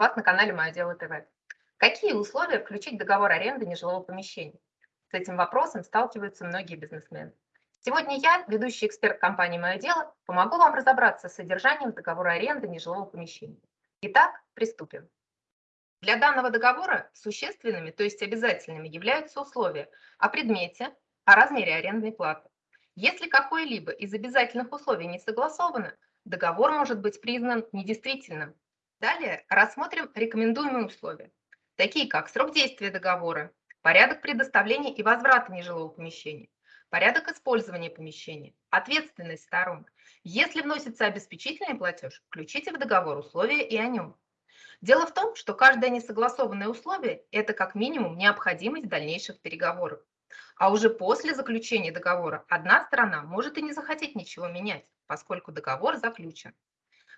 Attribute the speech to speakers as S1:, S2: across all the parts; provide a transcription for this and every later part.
S1: вас на канале «Мое дело ТВ». Какие условия включить договор аренды нежилого помещения? С этим вопросом сталкиваются многие бизнесмены. Сегодня я, ведущий эксперт компании «Мое дело», помогу вам разобраться с содержанием договора аренды нежилого помещения. Итак, приступим. Для данного договора существенными, то есть обязательными, являются условия о предмете, о размере арендной платы. Если какое-либо из обязательных условий не согласовано, договор может быть признан недействительным. Далее рассмотрим рекомендуемые условия, такие как срок действия договора, порядок предоставления и возврата нежилого помещения, порядок использования помещения, ответственность сторон. Если вносится обеспечительный платеж, включите в договор условия и о нем. Дело в том, что каждое несогласованное условие – это как минимум необходимость дальнейших переговоров. А уже после заключения договора одна сторона может и не захотеть ничего менять, поскольку договор заключен.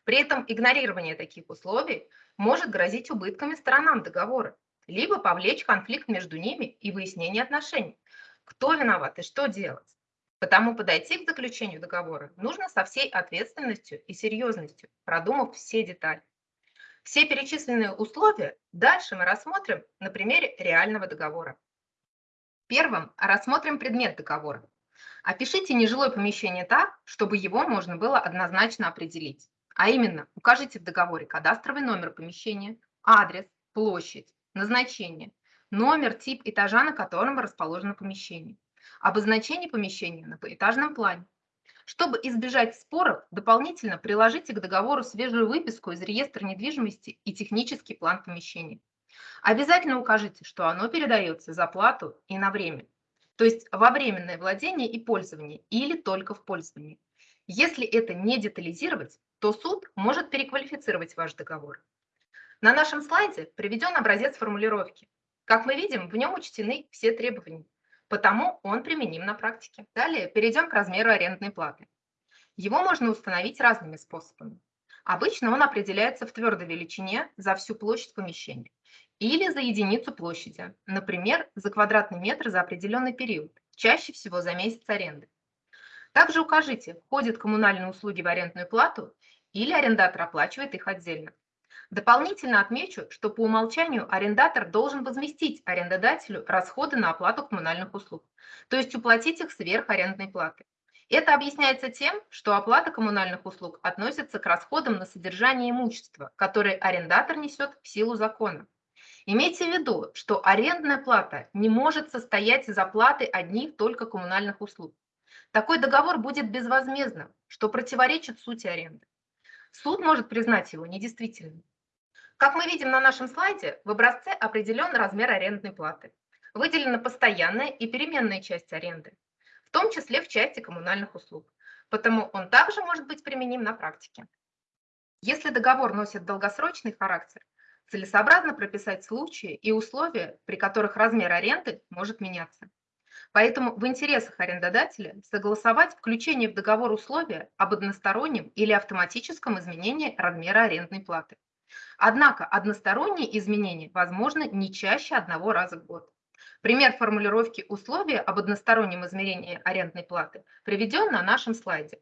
S1: При этом игнорирование таких условий может грозить убытками сторонам договора, либо повлечь конфликт между ними и выяснение отношений. Кто виноват и что делать? Потому подойти к заключению договора нужно со всей ответственностью и серьезностью, продумав все детали. Все перечисленные условия дальше мы рассмотрим на примере реального договора. Первым рассмотрим предмет договора. Опишите нежилое помещение так, чтобы его можно было однозначно определить. А именно, укажите в договоре кадастровый номер помещения, адрес, площадь, назначение, номер, тип этажа, на котором расположено помещение, обозначение помещения на поэтажном плане. Чтобы избежать споров, дополнительно приложите к договору свежую выписку из реестра недвижимости и технический план помещения. Обязательно укажите, что оно передается за плату и на время, то есть во временное владение и пользование или только в пользовании. Если это не детализировать, то суд может переквалифицировать ваш договор. На нашем слайде приведен образец формулировки. Как мы видим, в нем учтены все требования, потому он применим на практике. Далее перейдем к размеру арендной платы. Его можно установить разными способами. Обычно он определяется в твердой величине за всю площадь помещения или за единицу площади, например, за квадратный метр за определенный период, чаще всего за месяц аренды. Также укажите, входят коммунальные услуги в арендную плату или арендатор оплачивает их отдельно. Дополнительно отмечу, что по умолчанию арендатор должен возместить арендодателю расходы на оплату коммунальных услуг, то есть уплатить их сверх арендной платы. Это объясняется тем, что оплата коммунальных услуг относится к расходам на содержание имущества, которые арендатор несет в силу закона. Имейте в виду, что арендная плата не может состоять из оплаты одних только коммунальных услуг. Такой договор будет безвозмездным, что противоречит сути аренды. Суд может признать его недействительным. Как мы видим на нашем слайде, в образце определен размер арендной платы. Выделена постоянная и переменная часть аренды, в том числе в части коммунальных услуг. Потому он также может быть применим на практике. Если договор носит долгосрочный характер, целесообразно прописать случаи и условия, при которых размер аренды может меняться. Поэтому в интересах арендодателя согласовать включение в договор условия об одностороннем или автоматическом изменении размера арендной платы. Однако односторонние изменения возможны не чаще одного раза в год. Пример формулировки условия об одностороннем измерении арендной платы приведен на нашем слайде.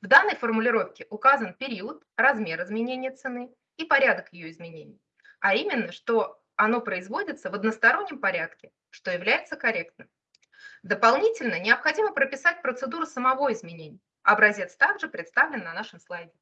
S1: В данной формулировке указан период, размер изменения цены и порядок ее изменений, а именно, что оно производится в одностороннем порядке, что является корректным. Дополнительно необходимо прописать процедуру самого изменения. Образец также представлен на нашем слайде.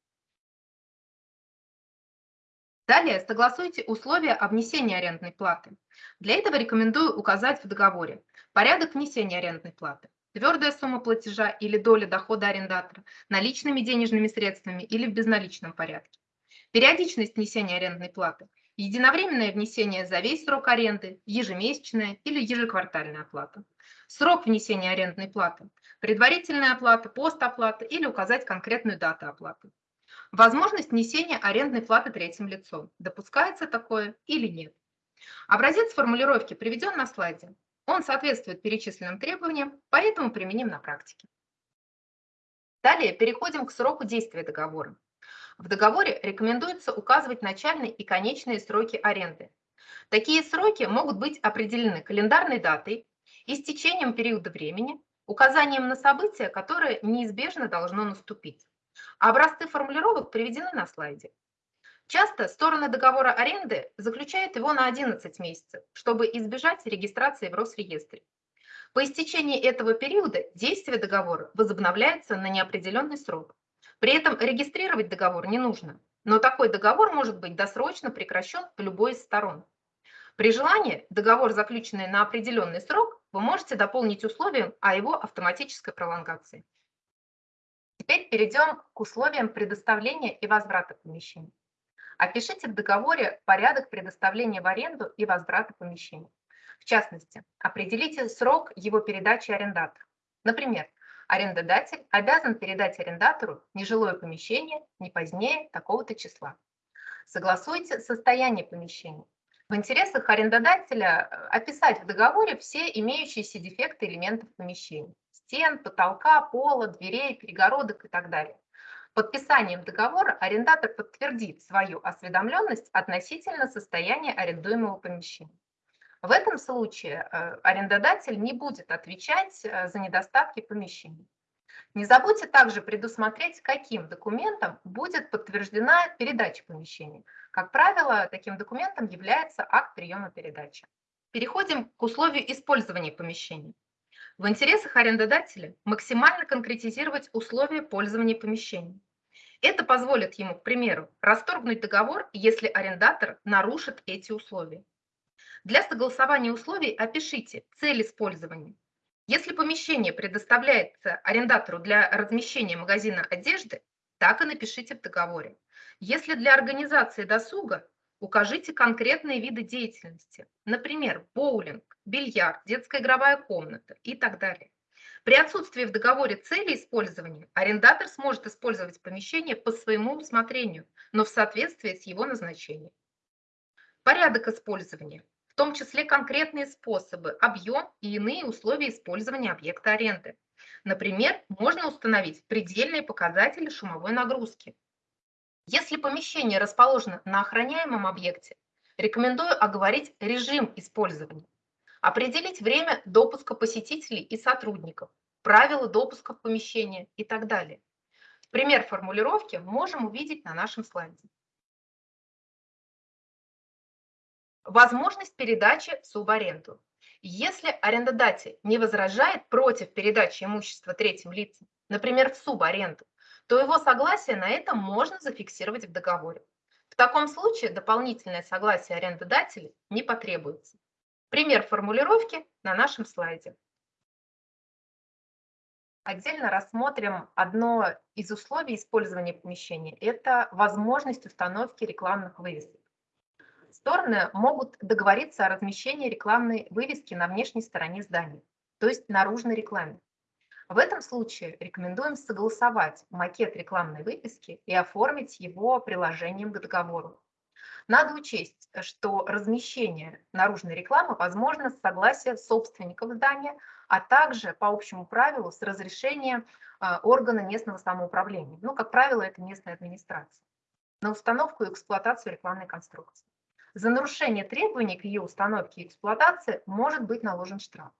S1: Далее согласуйте условия о внесении арендной платы. Для этого рекомендую указать в договоре порядок внесения арендной платы, твердая сумма платежа или доля дохода арендатора, наличными денежными средствами или в безналичном порядке. Периодичность внесения арендной платы, единовременное внесение за весь срок аренды, ежемесячная или ежеквартальная оплата. Срок внесения арендной платы, предварительная оплата, постоплата или указать конкретную дату оплаты. Возможность внесения арендной платы третьим лицом. Допускается такое или нет. Образец формулировки приведен на слайде. Он соответствует перечисленным требованиям, поэтому применим на практике. Далее переходим к сроку действия договора. В договоре рекомендуется указывать начальные и конечные сроки аренды. Такие сроки могут быть определены календарной датой, истечением периода времени, указанием на событие, которое неизбежно должно наступить. Образцы формулировок приведены на слайде. Часто стороны договора аренды заключают его на 11 месяцев, чтобы избежать регистрации в Росреестре. По истечении этого периода действие договора возобновляется на неопределенный срок. При этом регистрировать договор не нужно, но такой договор может быть досрочно прекращен в любой из сторон. При желании договор, заключенный на определенный срок, вы можете дополнить условием о его автоматической пролонгации. Теперь перейдем к условиям предоставления и возврата помещений. Опишите в договоре порядок предоставления в аренду и возврата помещений. В частности, определите срок его передачи арендатору. Например, арендодатель обязан передать арендатору нежилое помещение не позднее такого-то числа. Согласуйте состояние помещения. В интересах арендодателя э, описать в договоре все имеющиеся дефекты элементов помещения. Стен, потолка, пола, дверей, перегородок и так далее. Подписанием договора арендатор подтвердит свою осведомленность относительно состояния арендуемого помещения. В этом случае э, арендодатель не будет отвечать э, за недостатки помещения. Не забудьте также предусмотреть, каким документом будет подтверждена передача помещения. Как правило, таким документом является акт приема передачи. Переходим к условию использования помещения. В интересах арендодателя максимально конкретизировать условия пользования помещением. Это позволит ему, к примеру, расторгнуть договор, если арендатор нарушит эти условия. Для согласования условий опишите цель использования. Если помещение предоставляется арендатору для размещения магазина одежды, так и напишите в договоре. Если для организации досуга, укажите конкретные виды деятельности, например, боулинг, бильярд, детская игровая комната и так далее. При отсутствии в договоре цели использования арендатор сможет использовать помещение по своему усмотрению, но в соответствии с его назначением. Порядок использования, в том числе конкретные способы, объем и иные условия использования объекта аренды. Например, можно установить предельные показатели шумовой нагрузки. Если помещение расположено на охраняемом объекте, рекомендую оговорить режим использования. Определить время допуска посетителей и сотрудников, правила допуска в помещение и так далее. Пример формулировки можем увидеть на нашем слайде. Возможность передачи в субаренду. Если арендодатель не возражает против передачи имущества третьим лицам, например, в субаренду, то его согласие на это можно зафиксировать в договоре. В таком случае дополнительное согласие арендодателя не потребуется. Пример формулировки на нашем слайде. Отдельно рассмотрим одно из условий использования помещения. Это возможность установки рекламных вывесок. Стороны могут договориться о размещении рекламной вывески на внешней стороне здания, то есть наружной рекламе. В этом случае рекомендуем согласовать макет рекламной вывески и оформить его приложением к договору. Надо учесть, что размещение наружной рекламы возможно с согласия собственников здания, а также по общему правилу с разрешения а, органа местного самоуправления. Ну, как правило, это местная администрация. На установку и эксплуатацию рекламной конструкции. За нарушение требований к ее установке и эксплуатации может быть наложен штраф.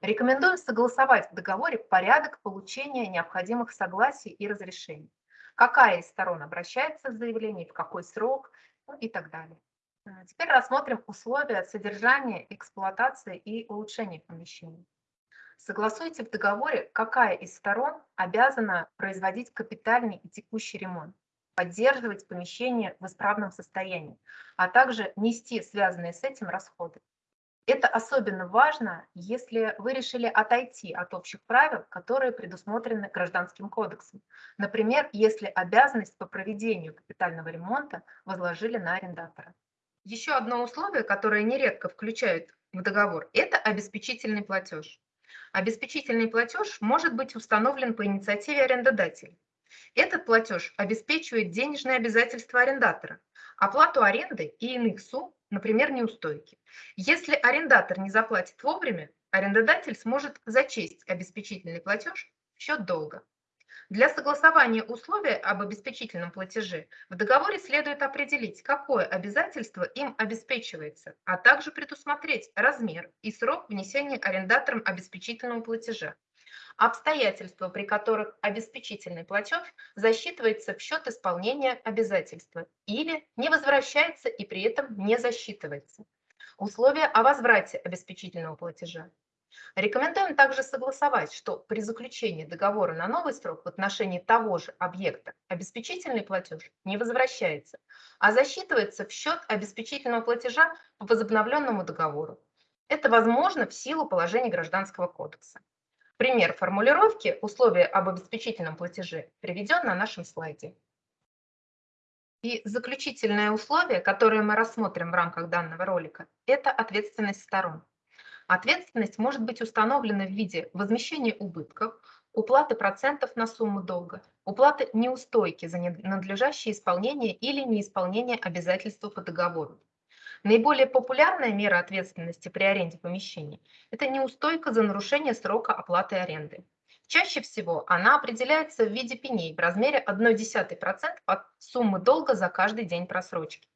S1: Рекомендуем согласовать в договоре порядок получения необходимых согласий и разрешений. Какая из сторон обращается с заявлением, в какой срок, ну и так далее. А, теперь рассмотрим условия содержания, эксплуатации и улучшения помещений. Согласуйте в договоре, какая из сторон обязана производить капитальный и текущий ремонт, поддерживать помещение в исправном состоянии, а также нести связанные с этим расходы. Это особенно важно, если вы решили отойти от общих правил, которые предусмотрены Гражданским кодексом. Например, если обязанность по проведению капитального ремонта возложили на арендатора. Еще одно условие, которое нередко включают в договор, это обеспечительный платеж. Обеспечительный платеж может быть установлен по инициативе арендодателя. Этот платеж обеспечивает денежные обязательства арендатора, оплату аренды и иных сумм, например, неустойки. Если арендатор не заплатит вовремя, арендодатель сможет зачесть обеспечительный платеж в счет долга. Для согласования условия об обеспечительном платеже в договоре следует определить, какое обязательство им обеспечивается, а также предусмотреть размер и срок внесения арендатором обеспечительного платежа. Обстоятельства, при которых обеспечительный платеж засчитывается в счет исполнения обязательства или не возвращается и при этом не засчитывается. Условия о возврате обеспечительного платежа. Рекомендуем также согласовать, что при заключении договора на новый срок в отношении того же объекта обеспечительный платеж не возвращается, а засчитывается в счет обеспечительного платежа по возобновленному договору. Это возможно в силу положений Гражданского кодекса. Пример формулировки условия об обеспечительном платеже приведен на нашем слайде. И заключительное условие, которое мы рассмотрим в рамках данного ролика, это ответственность сторон. Ответственность может быть установлена в виде возмещения убытков, уплаты процентов на сумму долга, уплаты неустойки за надлежащее исполнение или неисполнение обязательств по договору. Наиболее популярная мера ответственности при аренде помещений – это неустойка за нарушение срока оплаты аренды. Чаще всего она определяется в виде пеней в размере 0,1% от суммы долга за каждый день просрочки.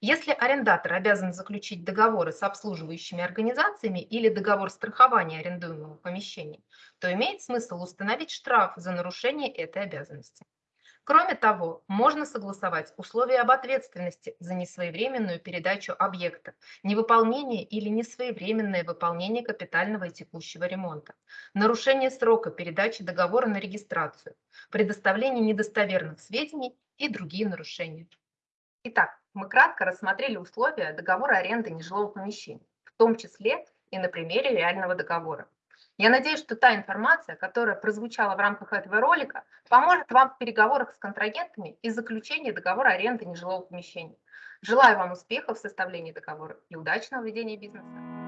S1: Если арендатор обязан заключить договоры с обслуживающими организациями или договор страхования арендуемого помещения, то имеет смысл установить штраф за нарушение этой обязанности. Кроме того, можно согласовать условия об ответственности за несвоевременную передачу объекта, невыполнение или несвоевременное выполнение капитального и текущего ремонта, нарушение срока передачи договора на регистрацию, предоставление недостоверных сведений и другие нарушения. Итак, мы кратко рассмотрели условия договора аренды нежилого помещения, в том числе и на примере реального договора. Я надеюсь, что та информация, которая прозвучала в рамках этого ролика, поможет вам в переговорах с контрагентами и заключении договора аренды нежилого помещения. Желаю вам успехов в составлении договора и удачного ведения бизнеса.